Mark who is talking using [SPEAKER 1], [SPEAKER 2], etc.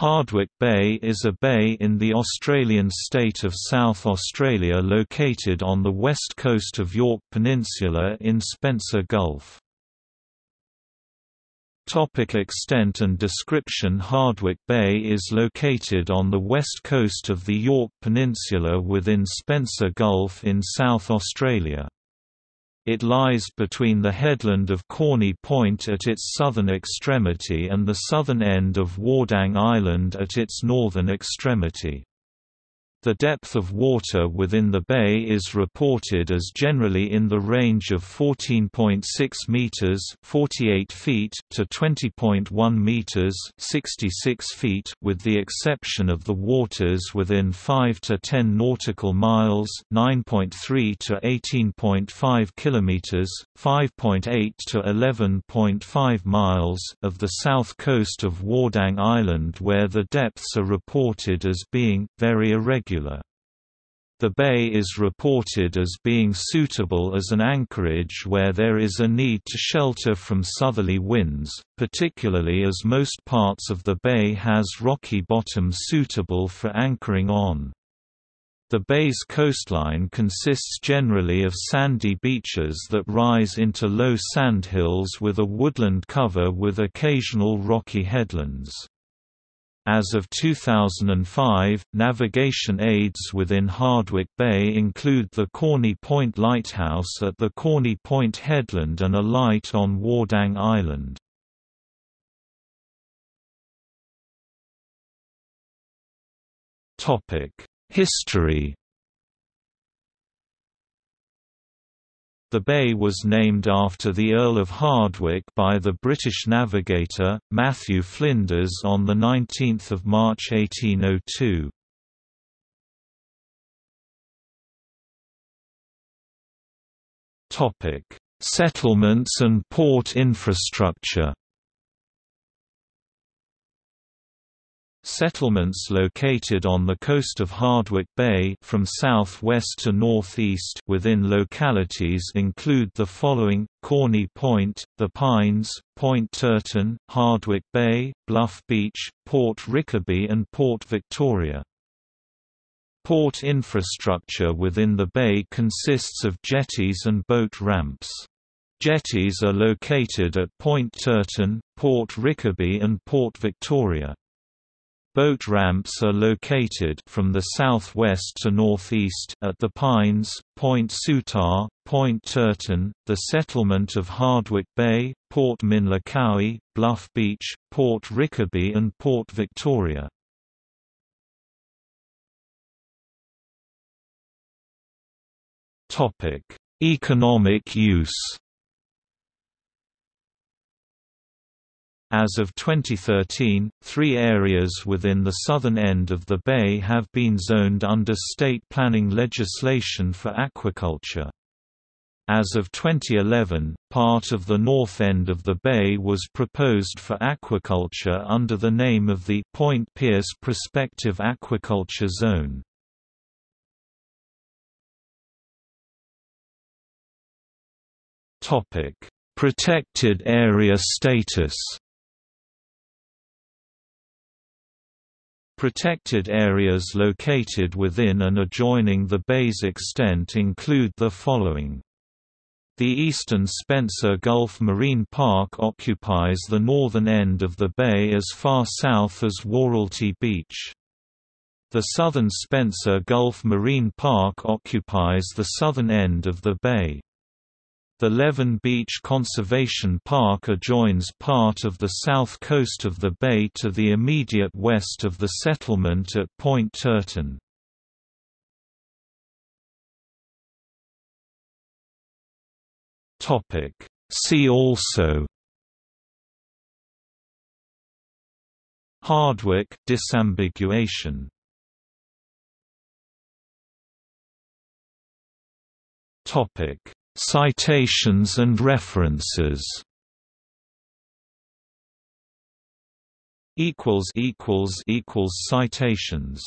[SPEAKER 1] Hardwicke Bay is a bay in the Australian state of South Australia located on the west coast of Yorke Peninsula in Spencer Gulf. Topic extent and description Hardwicke Bay is located on the west coast of the Yorke Peninsula within Spencer Gulf in South Australia. It lies between the headland of Corney Point at its southern extremity and the southern end of Wardang Island at its northern extremity. The depth of water within the bay is reported as generally in the range of 14.6 meters (48 feet) to 20.1 meters (66 feet), with the exception of the waters within 5 to 10 nautical miles (9.3 to 18.5 kilometers, 5.8 to 11.5 miles) of the south coast of Wardang Island where the depths are reported as being very irregular the bay is reported as being suitable as an anchorage where there is a need to shelter from southerly winds, particularly as most parts of the bay has rocky bottom suitable for anchoring on. The bay's coastline consists generally of sandy beaches that rise into low sandhills with a woodland cover with occasional rocky headlands. As of 2005, navigation aids within Hardwicke Bay include the Corney Point Lighthouse at the Corney Point Headland and a light on Wardang Island. History The bay was named after the Earl of Hardwicke by the British navigator, Matthew Flinders on 19 March 1802. Settlements and port infrastructure Settlements located on the coast of Hardwicke Bay from southwest to northeast within localities include the following: Corney Point, The Pines, Point Turton, Hardwicke Bay, Bluff Beach, Port Rickaby and Port Victoria. Port infrastructure within the bay consists of jetties and boat ramps. Jetties are located at Point Turton, Port Rickaby and Port Victoria. Boat ramps are located from the southwest to northeast at the Pines, Point Soutar, Point Turton, the settlement of Hardwicke Bay, Port Minlacowie, Bluff Beach, Port Rickaby and Port Victoria. Topic: Economic use As of 2013, three areas within the southern end of the bay have been zoned under state planning legislation for aquaculture. As of 2011, part of the north end of the bay was proposed for aquaculture under the name of the Point Pearce Prospective Aquaculture Zone. Protected area status Protected areas located within and adjoining the bay's extent include the following. The eastern Spencer Gulf Marine Park occupies the northern end of the bay as far south as Warralty Beach. The southern Spencer Gulf Marine Park occupies the southern end of the bay. The Leven Beach Conservation Park adjoins part of the south coast of the bay to the immediate west of the settlement at Point Turton. See also Hardwicke disambiguation Topic Citations and references. Citations